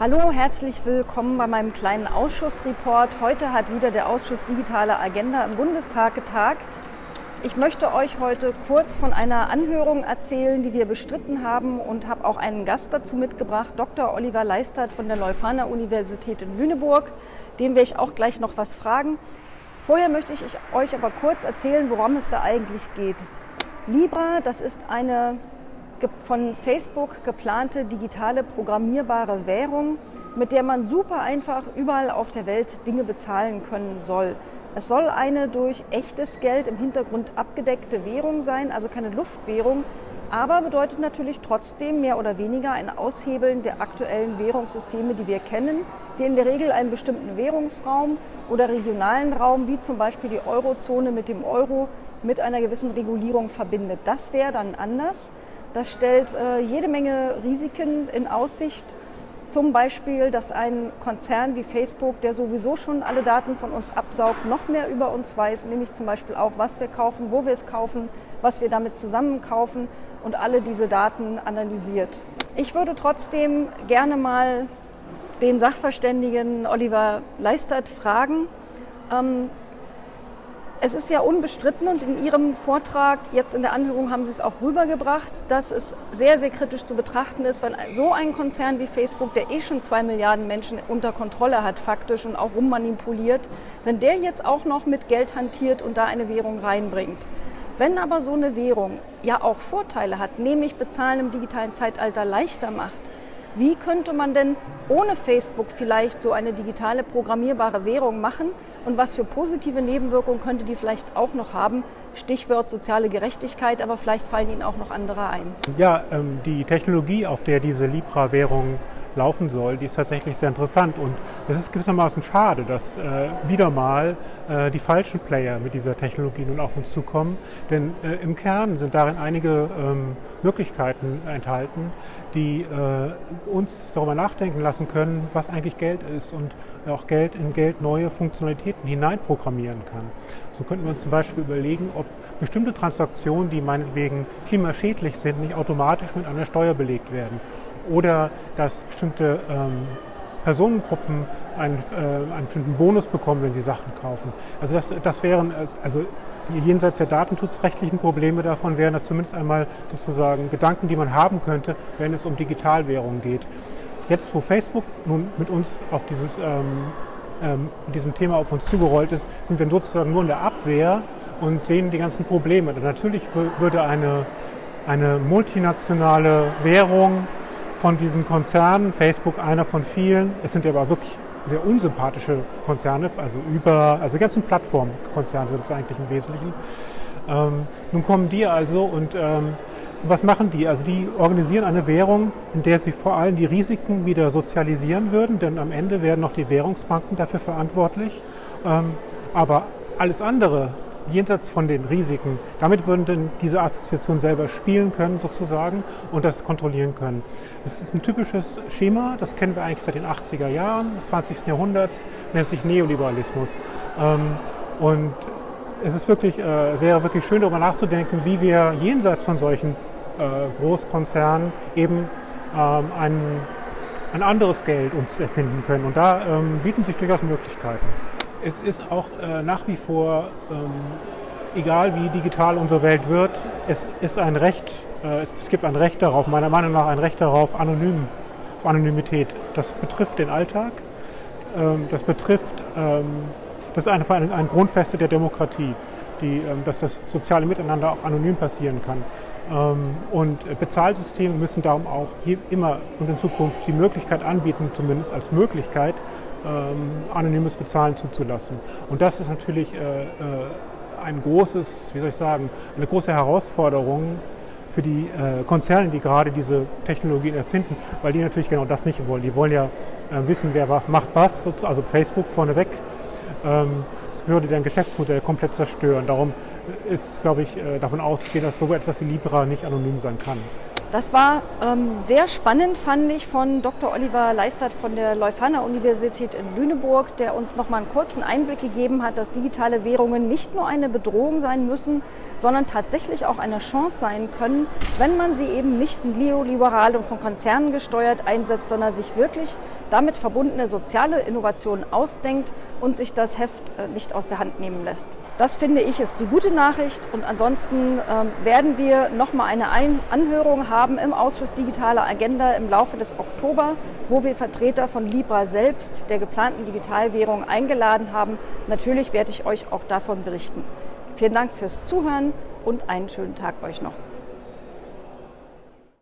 Hallo, herzlich willkommen bei meinem kleinen Ausschussreport. Heute hat wieder der Ausschuss Digitale Agenda im Bundestag getagt. Ich möchte euch heute kurz von einer Anhörung erzählen, die wir bestritten haben und habe auch einen Gast dazu mitgebracht, Dr. Oliver Leistert von der Leuphana Universität in Lüneburg. Den werde ich auch gleich noch was fragen. Vorher möchte ich euch aber kurz erzählen, worum es da eigentlich geht. Libra, das ist eine von Facebook geplante digitale programmierbare Währung, mit der man super einfach überall auf der Welt Dinge bezahlen können soll. Es soll eine durch echtes Geld im Hintergrund abgedeckte Währung sein, also keine Luftwährung, aber bedeutet natürlich trotzdem mehr oder weniger ein Aushebeln der aktuellen Währungssysteme, die wir kennen, die in der Regel einen bestimmten Währungsraum oder regionalen Raum, wie zum Beispiel die Eurozone mit dem Euro, mit einer gewissen Regulierung verbindet. Das wäre dann anders. Das stellt äh, jede Menge Risiken in Aussicht zum Beispiel, dass ein Konzern wie Facebook, der sowieso schon alle Daten von uns absaugt, noch mehr über uns weiß, nämlich zum Beispiel auch, was wir kaufen, wo wir es kaufen, was wir damit zusammen kaufen und alle diese Daten analysiert. Ich würde trotzdem gerne mal den Sachverständigen Oliver Leistert fragen, ähm, es ist ja unbestritten und in Ihrem Vortrag jetzt in der Anhörung haben Sie es auch rübergebracht, dass es sehr, sehr kritisch zu betrachten ist, wenn so ein Konzern wie Facebook, der eh schon zwei Milliarden Menschen unter Kontrolle hat faktisch und auch rummanipuliert, wenn der jetzt auch noch mit Geld hantiert und da eine Währung reinbringt. Wenn aber so eine Währung ja auch Vorteile hat, nämlich Bezahlen im digitalen Zeitalter leichter macht, wie könnte man denn ohne Facebook vielleicht so eine digitale programmierbare Währung machen und was für positive Nebenwirkungen könnte die vielleicht auch noch haben? Stichwort soziale Gerechtigkeit, aber vielleicht fallen Ihnen auch noch andere ein. Ja, ähm, die Technologie, auf der diese Libra-Währung laufen soll, die ist tatsächlich sehr interessant. Und es ist gewissermaßen schade, dass äh, wieder mal äh, die falschen Player mit dieser Technologie nun auf uns zukommen. Denn äh, im Kern sind darin einige ähm, Möglichkeiten enthalten, die äh, uns darüber nachdenken lassen können, was eigentlich Geld ist und auch Geld in Geld neue Funktionalitäten hineinprogrammieren kann. So könnten wir uns zum Beispiel überlegen, ob bestimmte Transaktionen, die meinetwegen klimaschädlich sind, nicht automatisch mit einer Steuer belegt werden oder dass bestimmte ähm, Personengruppen einen, äh, einen bestimmten Bonus bekommen, wenn sie Sachen kaufen. Also das, das wären, also jenseits der datenschutzrechtlichen Probleme davon wären das zumindest einmal sozusagen Gedanken, die man haben könnte, wenn es um Digitalwährungen geht. Jetzt, wo Facebook nun mit uns auf dieses, ähm, ähm, mit diesem Thema auf uns zugerollt ist, sind wir sozusagen nur in der Abwehr und sehen die ganzen Probleme. Und natürlich würde eine, eine multinationale Währung von diesen Konzernen, Facebook einer von vielen, es sind aber wirklich sehr unsympathische Konzerne, also über, also die ganzen Plattformkonzerne sind es eigentlich im Wesentlichen. Ähm, nun kommen die also und ähm, was machen die? Also die organisieren eine Währung, in der sie vor allem die Risiken wieder sozialisieren würden, denn am Ende werden noch die Währungsbanken dafür verantwortlich. Ähm, aber alles andere, jenseits von den Risiken. Damit würden denn diese Assoziationen selber spielen können sozusagen und das kontrollieren können. Das ist ein typisches Schema, das kennen wir eigentlich seit den 80er Jahren des 20. Jahrhunderts, nennt sich Neoliberalismus. Ähm, und es ist wirklich, äh, wäre wirklich schön darüber nachzudenken, wie wir jenseits von solchen äh, Großkonzernen eben ähm, ein, ein anderes Geld uns erfinden können. Und da ähm, bieten sich durchaus Möglichkeiten es ist auch äh, nach wie vor, ähm, egal wie digital unsere Welt wird, es ist ein Recht, äh, es gibt ein Recht darauf, meiner Meinung nach ein Recht darauf, anonym, auf Anonymität. Das betrifft den Alltag, ähm, das betrifft, ähm, das ist eine, ein Grundfeste der Demokratie, die, ähm, dass das soziale Miteinander auch anonym passieren kann. Ähm, und Bezahlsysteme müssen darum auch immer und in Zukunft die Möglichkeit anbieten, zumindest als Möglichkeit, anonymes Bezahlen zuzulassen. Und das ist natürlich äh, äh, ein großes, wie soll ich sagen, eine große Herausforderung für die äh, Konzerne, die gerade diese Technologien erfinden, weil die natürlich genau das nicht wollen. Die wollen ja wissen, wer macht was, also Facebook vorneweg. Ähm, das würde deren Geschäftsmodell komplett zerstören. Darum ist, glaube ich, davon auszugehen, dass so etwas wie Libra nicht anonym sein kann. Das war ähm, sehr spannend, fand ich, von Dr. Oliver Leistert von der Leuphana Universität in Lüneburg, der uns noch mal einen kurzen Einblick gegeben hat, dass digitale Währungen nicht nur eine Bedrohung sein müssen, sondern tatsächlich auch eine Chance sein können, wenn man sie eben nicht neoliberal und von Konzernen gesteuert einsetzt, sondern sich wirklich damit verbundene soziale Innovationen ausdenkt und sich das Heft äh, nicht aus der Hand nehmen lässt. Das finde ich ist die gute Nachricht und ansonsten ähm, werden wir noch mal eine Anhörung haben im Ausschuss Digitale Agenda im Laufe des Oktober, wo wir Vertreter von Libra selbst, der geplanten Digitalwährung, eingeladen haben. Natürlich werde ich euch auch davon berichten. Vielen Dank fürs Zuhören und einen schönen Tag euch noch.